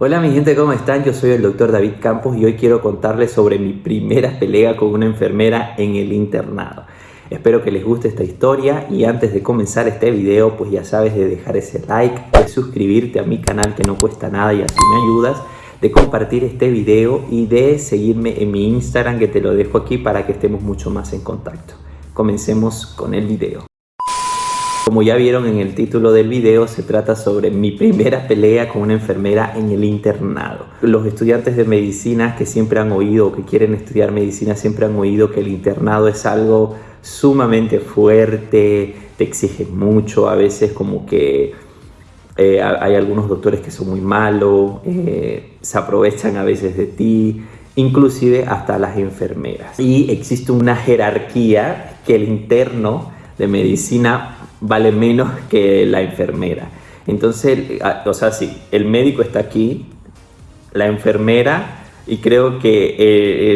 Hola mi gente, ¿cómo están? Yo soy el doctor David Campos y hoy quiero contarles sobre mi primera pelea con una enfermera en el internado. Espero que les guste esta historia y antes de comenzar este video pues ya sabes de dejar ese like, de suscribirte a mi canal que no cuesta nada y así me ayudas, de compartir este video y de seguirme en mi Instagram que te lo dejo aquí para que estemos mucho más en contacto. Comencemos con el video. Como ya vieron en el título del video, se trata sobre mi primera pelea con una enfermera en el internado. Los estudiantes de medicina que siempre han oído o que quieren estudiar medicina siempre han oído que el internado es algo sumamente fuerte, te exigen mucho, a veces como que eh, hay algunos doctores que son muy malos, eh, se aprovechan a veces de ti, inclusive hasta las enfermeras. Y existe una jerarquía que el interno de medicina vale menos que la enfermera. Entonces, o sea, sí, el médico está aquí, la enfermera y creo que eh,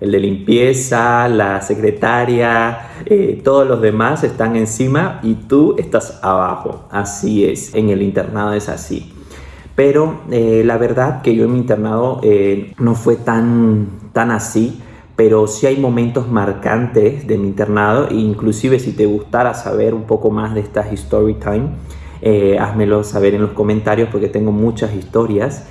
el, de limpieza, la secretaria, eh, todos los demás están encima y tú estás abajo. Así es, en el internado es así. Pero eh, la verdad que yo en mi internado no fue tan, tan así pero sí hay momentos marcantes de mi internado e inclusive si te gustara saber un poco más de estas story time, eh, házmelo saber en los comentarios porque tengo muchas historias.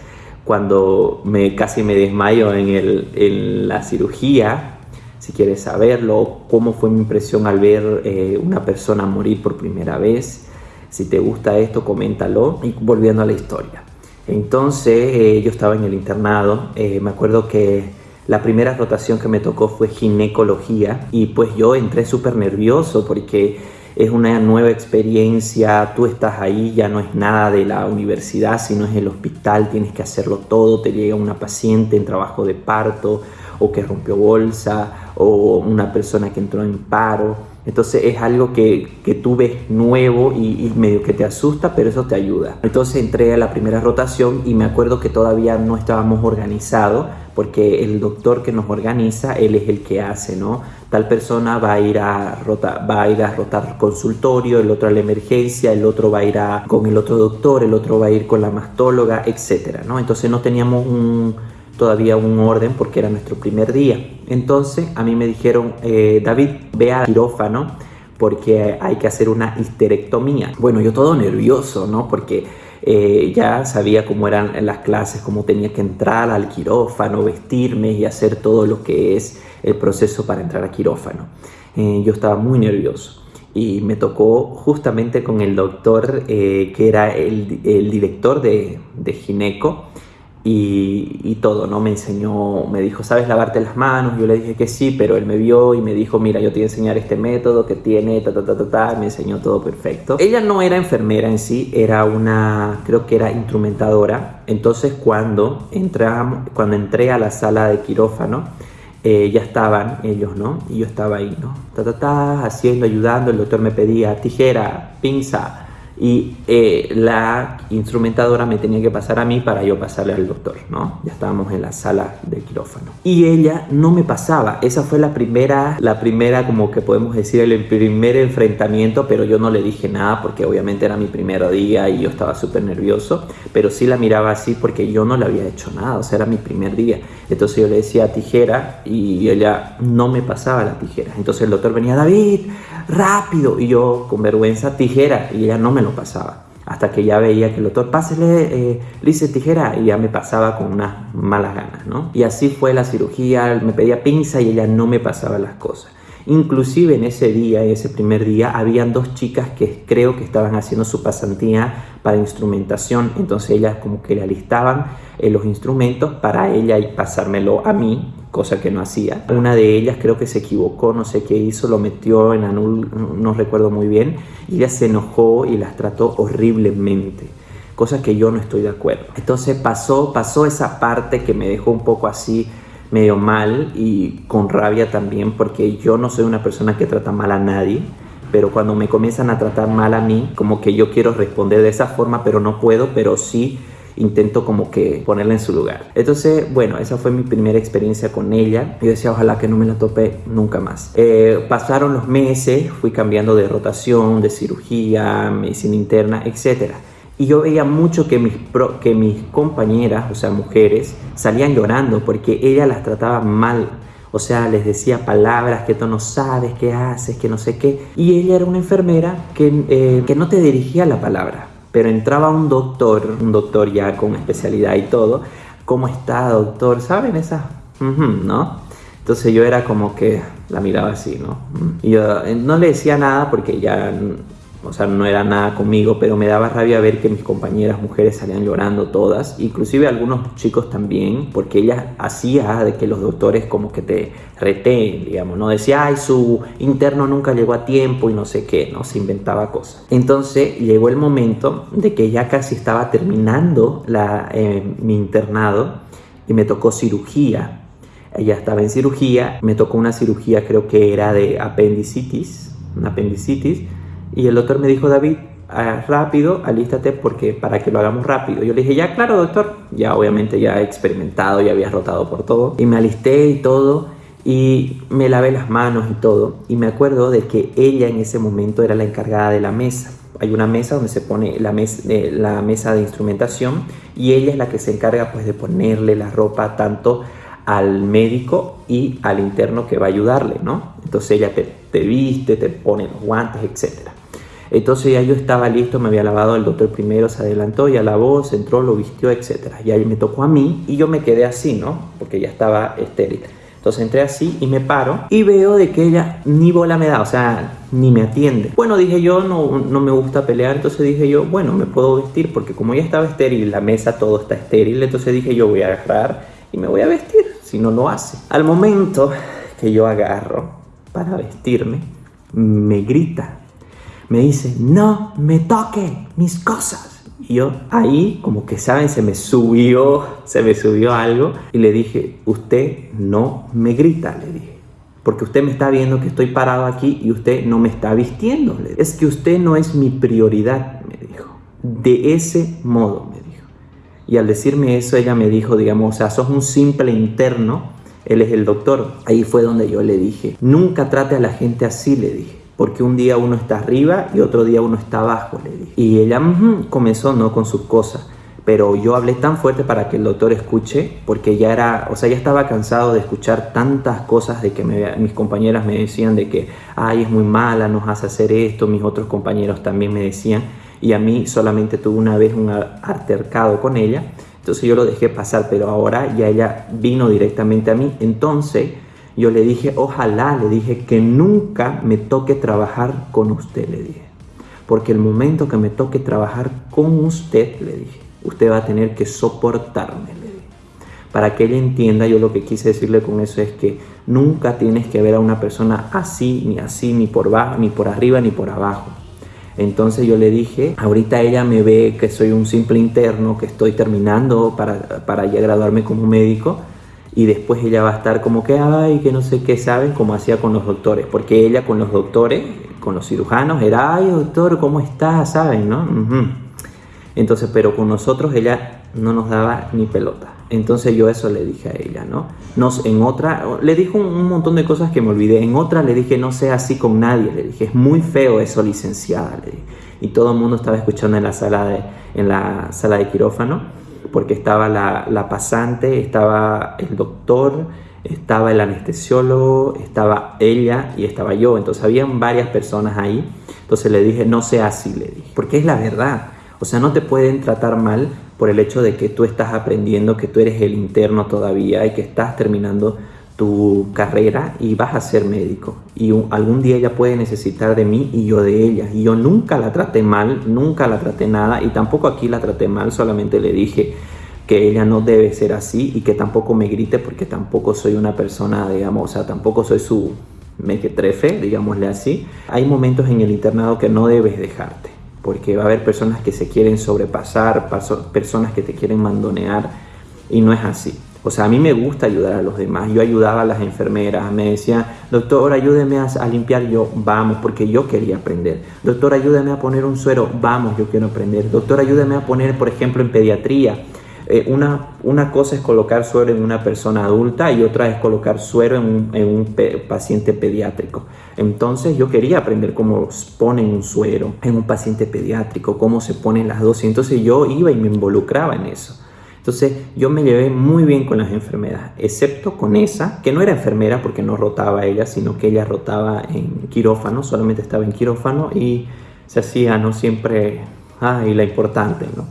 Cuando me, casi me desmayo en, el, en la cirugía, si quieres saberlo, cómo fue mi impresión al ver eh, una persona morir por primera vez. Si te gusta esto, coméntalo. Y volviendo a la historia. Entonces, eh, yo estaba en el internado. me acuerdo que la primera rotación que me tocó fue ginecología y pues yo entré súper nervioso porque es una nueva experiencia, tú estás ahí, ya no es nada de la universidad, sino es el hospital, tienes que hacerlo todo, te llega una paciente en trabajo de parto o que rompió bolsa o una persona que entró en paro entonces es algo que, que tú ves nuevo y, medio que te asusta, pero eso te ayuda. Entonces entré a la primera rotación y me acuerdo que todavía no estábamos organizados porque el doctor que nos organiza, él es el que hace, ¿no? Tal persona va a ir a, rotar, va a, ir a rotar consultorio, el otro a la emergencia, el otro va a ir a, con el otro doctor, el otro va a ir con la mastóloga, etcétera, ¿no? Entonces no teníamos un todavía un orden porque era nuestro primer día. Entonces a mí me dijeron, eh, David, ve al quirófano porque hay que hacer una histerectomía. Bueno, yo todo nervioso, ¿no? Porque eh, ya sabía cómo eran las clases, cómo tenía que entrar al quirófano, vestirme y hacer todo lo que es el proceso para entrar a quirófano. Eh, yo estaba muy nervioso y me tocó justamente con el doctor que era el, el director de, de gineco y, todo, ¿no? Me enseñó, me dijo, ¿sabes lavarte las manos? Yo le dije que sí, pero él me vio y me dijo, mira, yo te voy enseñar este método que tiene, ta, ta, ta, ta, ta, me enseñó todo perfecto. Ella no era enfermera en sí, era una, creo que era instrumentadora. Entonces cuando, entramos, cuando entré a la sala de quirófano, eh, ya estaban ellos, ¿no? Y yo estaba ahí, ¿no? Ta, ta, ta, haciendo, ayudando, el doctor me pedía tijera, pinza, y eh, la instrumentadora me tenía que pasar a mí para yo pasarle al doctor, ¿no? Ya estábamos en la sala de quirófano. Y ella no me pasaba, esa fue la primera, la primera como que podemos decir el primer enfrentamiento, pero yo no le dije nada porque obviamente era mi primer día y yo estaba súper nervioso, pero sí la miraba así porque yo no le había hecho nada, o sea, era mi primer día. Entonces yo le decía tijera y ella no me pasaba la tijera. Entonces el doctor venía, David, rápido, y yo con vergüenza, tijera, y ella no me pasaba. Hasta que ya veía que el doctor, pásele, eh, dice tijera, y ya me pasaba con unas malas ganas, ¿no? Y así fue la cirugía, me pedía pinza y ella no me pasaba las cosas. Inclusive en ese día, en ese primer día, habían dos chicas que creo que estaban haciendo su pasantía para instrumentación, entonces ellas como que le alistaban eh, los instrumentos para ella y pasármelo a mí cosa que no hacía. Una de ellas creo que se equivocó, no sé qué hizo, lo metió en anul, no recuerdo muy bien, y ella se enojó y las trató horriblemente, cosa que yo no estoy de acuerdo. Entonces pasó, pasó esa parte que me dejó un poco así medio mal y con rabia también porque yo no soy una persona que trata mal a nadie, pero cuando me comienzan a tratar mal a mí, como que yo quiero responder de esa forma, pero no puedo, pero sí intento como que ponerla en su lugar. Entonces, bueno, esa fue mi primera experiencia con ella. Yo decía, ojalá que no me la tope nunca más. Eh, pasaron los meses, fui cambiando de rotación, de cirugía, medicina interna, etcétera. Y yo veía mucho que mis, que mis compañeras, o sea, mujeres, salían llorando porque ella las trataba mal. O sea, les decía palabras que tú no sabes, qué haces, que no sé qué. Y ella era una enfermera que, eh, que no te dirigía la palabra. Pero entraba un doctor, un doctor ya con especialidad y todo. ¿Cómo está, doctor? ¿Saben esas? ¿No? Entonces yo era como que la miraba así, ¿no? Y yo eh, no le decía nada porque ya o sea, no era nada conmigo, pero me daba rabia ver que mis compañeras mujeres salían llorando todas, inclusive algunos chicos también, porque ella hacía de que los doctores como que te reteen, digamos, no decía, ay, su interno nunca llegó a tiempo y no sé qué, no se inventaba cosas. Entonces llegó el momento de que ya casi estaba terminando eh, mi internado y me tocó cirugía. Ella estaba en cirugía, me tocó una cirugía creo que era de apendicitis, una apendicitis, y el doctor me dijo, David, ah, rápido, alístate porque para que lo hagamos rápido. Yo le dije, ya, claro, doctor. Ya obviamente ya he experimentado, ya había rotado por todo. Y me alisté y todo. Y me lavé las manos y todo. Y me acuerdo de que ella en ese momento era la encargada de la mesa. Hay una mesa donde se pone la, eh, la mesa de instrumentación y ella es la que se encarga pues de ponerle la ropa tanto al médico y al interno que va a ayudarle, ¿no? Entonces ella te, te viste, te pone los guantes, etcétera. Entonces ya yo estaba listo, me había lavado, el doctor primero se adelantó, ya lavó, se entró, lo vistió, etc. Y ahí me tocó a mí y yo me quedé así, ¿no? Porque ya estaba estéril. Entonces entré así y me paro y veo de que ella ni bola me da, o sea, ni me atiende. Bueno, dije yo, no, no me gusta pelear, entonces dije yo, bueno, me puedo vestir porque como ya estaba estéril, la mesa todo está estéril, entonces dije yo voy a agarrar y me voy a vestir, si no lo hace. Al momento que yo agarro para vestirme, me grita me dice, no me toque mis cosas. Y yo ahí, como que saben, se me subió, se me subió algo y le dije, usted no me grita, le dije. Porque usted me está viendo que estoy parado aquí y usted no me está vistiendo. Es que usted no es mi prioridad, me dijo. De ese modo, me dijo. Y al decirme eso, ella me dijo, digamos, o sea, sos un simple interno, él es el doctor. Ahí fue donde yo le dije, nunca trate a la gente así, le dije porque un día uno está arriba y otro día uno está abajo, le dije. Y ella comenzó no con sus cosas, pero yo hablé tan fuerte para que el doctor escuche, porque ya era, o sea, ya estaba cansado de escuchar tantas cosas de que mis compañeras me decían de que, ay, es muy mala, nos hace hacer esto, mis otros compañeros también me decían, y a mí solamente tuve una vez un altercado con ella, entonces yo lo dejé pasar, pero ahora ya ella vino directamente a mí, entonces yo le dije, ojalá, le dije que nunca me toque trabajar con usted, le dije. Porque el momento que me toque trabajar con usted, le dije, usted va a tener que soportarme, le dije. Para que ella entienda, yo lo que quise decirle con eso es que nunca tienes que ver a una persona así, ni así, ni por abajo, ni por arriba, ni por abajo. Entonces yo le dije, ahorita ella me ve que soy un simple interno, que estoy terminando para, para ya graduarme como médico, y después ella va a estar como que, ay, que no sé qué saben, como hacía con los doctores, porque ella con los doctores, con los cirujanos, era, ay, doctor, ¿cómo está? ¿Saben? ¿No? Entonces, pero con nosotros ella no nos daba ni pelota. Entonces yo eso le dije a ella, ¿no? Nos, en otra, le dijo un, montón de cosas que me olvidé. En otra le dije, no sea así con nadie. Le dije, es muy feo eso, licenciada. Y todo el mundo estaba escuchando en la sala de, en la sala de quirófano porque estaba la, pasante, estaba el doctor, estaba el anestesiólogo, estaba ella y estaba yo. Entonces habían varias personas ahí. Entonces le dije, no sea así, le dije, porque es la verdad. O sea, no te pueden tratar mal por el hecho de que tú estás aprendiendo, que tú eres el interno todavía y que estás terminando tu carrera y vas a ser médico. Y algún día ella puede necesitar de mí y yo de ella. Y yo nunca la traté mal, nunca la traté nada y tampoco aquí la traté mal, solamente le dije que ella no debe ser así y que tampoco me grite porque tampoco soy una persona, digamos, o sea, tampoco soy su mequetrefe, digámosle así. Hay momentos en el internado que no debes dejarte porque va a haber personas que se quieren sobrepasar, personas que te quieren mandonear y no es así. O sea, a mí me gusta ayudar a los demás. Yo ayudaba a las enfermeras, me decían, doctor, ayúdeme a, limpiar. Yo, vamos, porque yo quería aprender. Doctor, ayúdeme a poner un suero. Vamos, yo quiero aprender. Doctor, ayúdeme a poner, por ejemplo, en pediatría. eh, una, una cosa es colocar suero en una persona adulta y otra es colocar suero en un, en un paciente pediátrico. Entonces yo quería aprender cómo ponen un suero en un paciente pediátrico, cómo se ponen las dosis. Entonces yo iba y me involucraba en eso. Entonces yo me llevé muy bien con las enfermeras, excepto con esa, que no era enfermera porque no rotaba ella, sino que ella rotaba en quirófano, solamente estaba en quirófano y se hacía, ¿no? Siempre, ah, y la importante, ¿no?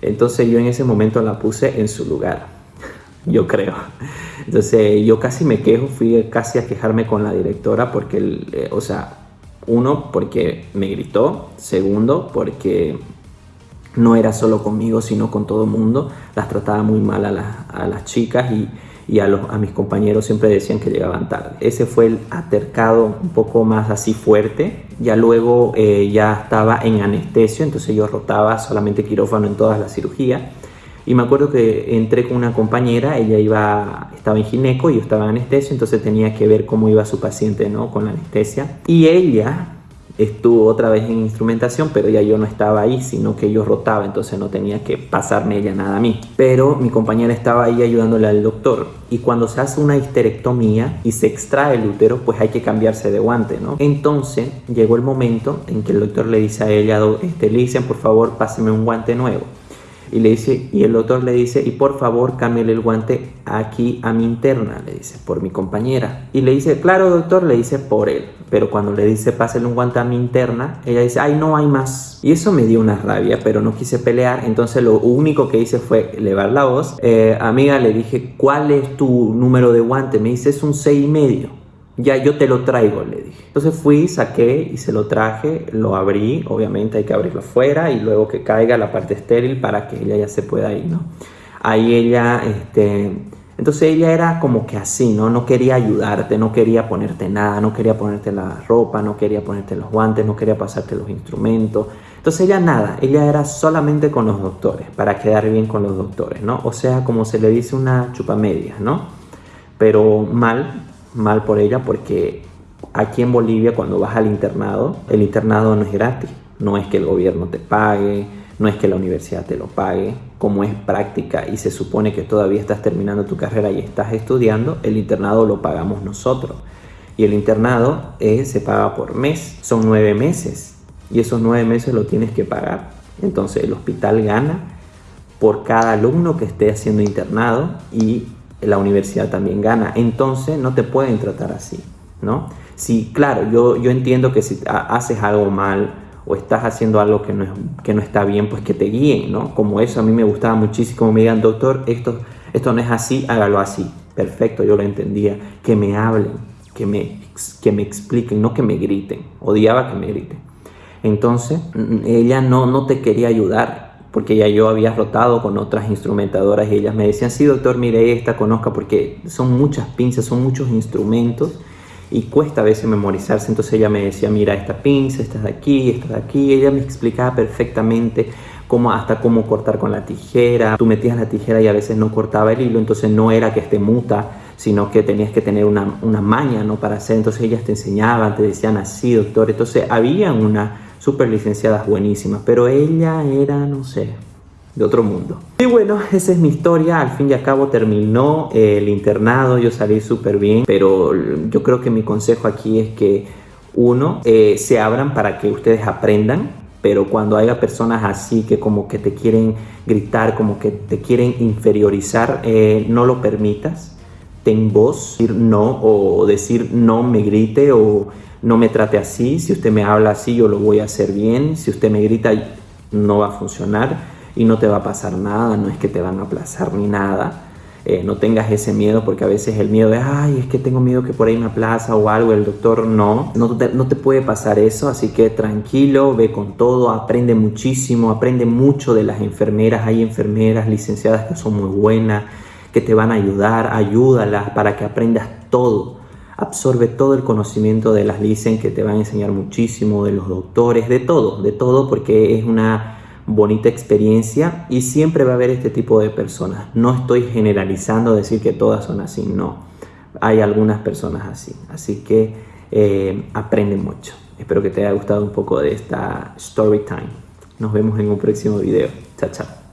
Entonces yo en ese momento la puse en su lugar, yo creo. Entonces yo casi me quejo, fui casi a quejarme con la directora porque, eh, o sea, uno, porque me gritó, segundo, porque no era solo conmigo, sino con todo el mundo. Las trataba muy mal a, a las chicas y, y a, los, a mis compañeros siempre decían que llegaban tarde. Ese fue el atercado un poco más así fuerte. Ya luego eh, ya estaba en anestesio, entonces yo rotaba solamente quirófano en todas las cirugías. Y me acuerdo que entré con una compañera, ella iba, estaba en gineco y yo estaba en anestesio, entonces tenía que ver cómo iba su paciente ¿no? con la anestesia. Y ella estuvo otra vez en instrumentación, pero ya yo no estaba ahí, sino que yo rotaba, entonces no tenía que pasarme ella nada a mí. Pero mi compañera estaba ahí ayudándole al doctor. Y cuando se hace una histerectomía y se extrae el útero, pues hay que cambiarse de guante, ¿no? Entonces llegó el momento en que el doctor le dice a ella, este, le dicen, por favor, páseme un guante nuevo y le dice y el doctor le dice y por favor cámbiale el guante aquí a mi interna le dice por mi compañera y le dice claro doctor le dice por él pero cuando le dice pásale un guante a mi interna ella dice ay no hay más y eso me dio una rabia pero no quise pelear. Entonces lo único que hice fue elevar la voz. Eh, amiga le dije cuál es tu número de guante me dice es un 6 y medio ya yo te lo traigo, le dije. Entonces fui, saqué y se lo traje, lo abrí, obviamente hay que abrirlo afuera y luego que caiga la parte estéril para que ella ya se pueda ir, ¿no? Ahí ella, este, entonces ella era como que así, ¿no? No quería ayudarte, no quería ponerte nada, no quería ponerte la ropa, no quería ponerte los guantes, no quería pasarte los instrumentos. Entonces ella nada, ella era solamente con los doctores, para quedar bien con los doctores, ¿no? O sea, como se le dice una chupamedia, ¿no? Pero mal, mal por ella porque aquí en Bolivia cuando vas al internado, el internado no es gratis. No es que el gobierno te pague, no es que la universidad te lo pague. Como es práctica y se supone que todavía estás terminando tu carrera y estás estudiando, el internado lo pagamos nosotros. Y el internado eh, se paga por mes, son nueve meses. Y esos nueve meses lo tienes que pagar. Entonces el hospital gana por cada alumno que esté haciendo internado y la universidad también gana. Entonces no te pueden tratar así, ¿no? Si, claro, yo, yo entiendo que si haces algo mal o estás haciendo algo que no, es, que no está bien, pues que te guíen, ¿no? Como eso a mí me gustaba muchísimo, me digan, doctor, esto, esto no es así, hágalo así. Perfecto, yo lo entendía. Que me hablen, que me, que me expliquen, no que me griten. Odiaba que me griten. Entonces, ella no, no te quería ayudar, porque ya yo había rotado con otras instrumentadoras y ellas me decían, sí doctor, mire esta, conozca, porque son muchas pinzas, son muchos instrumentos y cuesta a veces memorizarse. Entonces ella me decía, mira esta pinza, esta de aquí, esta de aquí. ella me explicaba perfectamente cómo, hasta cómo cortar con la tijera. Tú metías la tijera y a veces no cortaba el hilo, entonces no era que esté muta, sino que tenías que tener una, una maña ¿no? para hacer. Entonces ellas te enseñaban, te decían así, doctor. Entonces había una súper licenciadas buenísimas, pero ella era, no sé, de otro mundo. Y bueno, esa es mi historia, al fin y al cabo terminó el internado, yo salí súper bien, pero yo creo que mi consejo aquí es que uno, eh, se abran para que ustedes aprendan, pero cuando haya personas así que como que te quieren gritar, como que te quieren inferiorizar, eh, no lo permitas, ten voz, decir no o decir no me grite o no me trate así, si usted me habla así yo lo voy a hacer bien, si usted me grita no va a funcionar y no te va a pasar nada, no es que te van a aplazar ni nada. Eh, no tengas ese miedo porque a veces el miedo es, ay, es que tengo miedo que por ahí me aplaza o algo, el doctor no, no te, no te puede pasar eso, así que tranquilo, ve con todo, aprende muchísimo, aprende mucho de las enfermeras, hay enfermeras licenciadas que son muy buenas, que te van a ayudar, ayúdalas para que aprendas todo absorbe todo el conocimiento de las licen que te van a enseñar muchísimo, de los doctores, de todo, de todo, porque es una bonita experiencia y siempre va a haber este tipo de personas. No estoy generalizando decir que todas son así, no. Hay algunas personas así, así que eh, aprende mucho. Espero que te haya gustado un poco de esta story time. Nos vemos en un próximo video. Chao, chao.